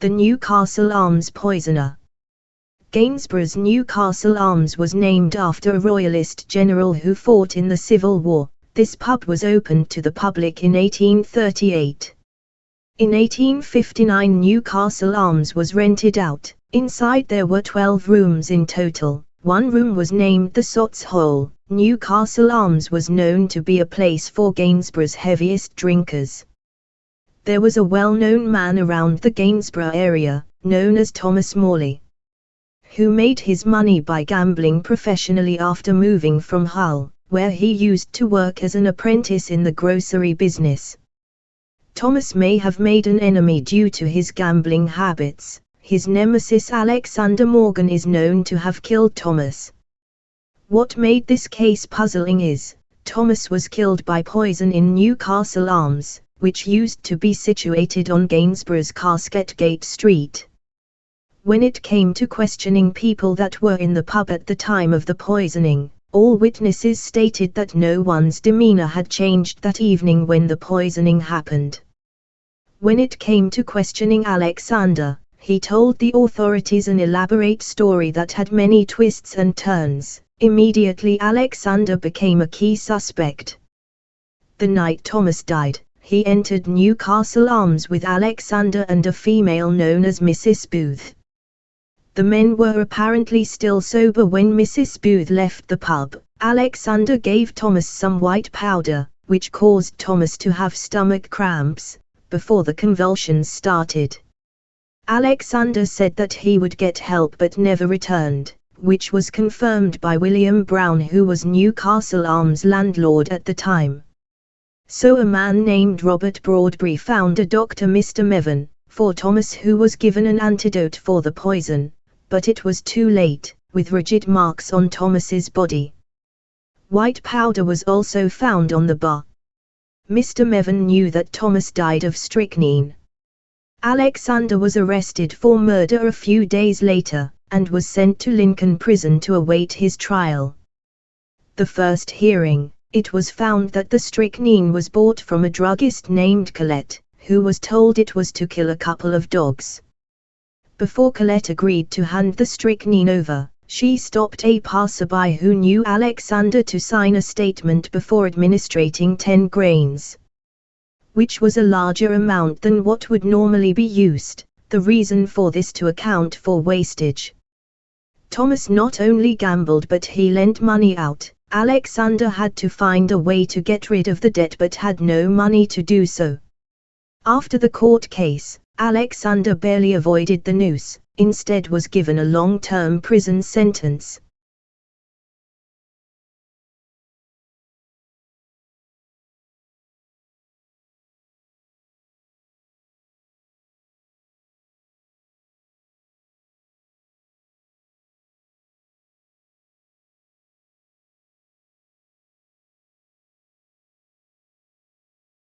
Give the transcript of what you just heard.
The Newcastle Arms Poisoner Gainsborough's Newcastle Arms was named after a royalist general who fought in the Civil War. This pub was opened to the public in 1838. In 1859 Newcastle Arms was rented out. Inside there were 12 rooms in total. One room was named the Sot's Hole. Newcastle Arms was known to be a place for Gainsborough's heaviest drinkers. There was a well-known man around the Gainsborough area, known as Thomas Morley who made his money by gambling professionally after moving from Hull, where he used to work as an apprentice in the grocery business. Thomas may have made an enemy due to his gambling habits. His nemesis Alexander Morgan is known to have killed Thomas. What made this case puzzling is, Thomas was killed by poison in Newcastle Arms, which used to be situated on Gainsborough's Casketgate Street. When it came to questioning people that were in the pub at the time of the poisoning, all witnesses stated that no one's demeanor had changed that evening when the poisoning happened. When it came to questioning Alexander, he told the authorities an elaborate story that had many twists and turns. Immediately Alexander became a key suspect. The night Thomas died, he entered Newcastle Arms with Alexander and a female known as Mrs. Booth. The men were apparently still sober when Mrs. Booth left the pub. Alexander gave Thomas some white powder, which caused Thomas to have stomach cramps, before the convulsions started. Alexander said that he would get help but never returned, which was confirmed by William Brown who was Newcastle Arms landlord at the time. So a man named Robert Broadbury found a doctor Mr. Mevan, for Thomas who was given an antidote for the poison, but it was too late, with rigid marks on Thomas's body. White powder was also found on the bar. Mr. Mevan knew that Thomas died of strychnine. Alexander was arrested for murder a few days later, and was sent to Lincoln Prison to await his trial. The first hearing, it was found that the strychnine was bought from a druggist named Colette, who was told it was to kill a couple of dogs. Before Colette agreed to hand the strychnine over, she stopped a passerby who knew Alexander to sign a statement before administrating 10 grains, which was a larger amount than what would normally be used, the reason for this to account for wastage. Thomas not only gambled but he lent money out, Alexander had to find a way to get rid of the debt but had no money to do so. After the court case, Alexander barely avoided the noose, instead was given a long-term prison sentence,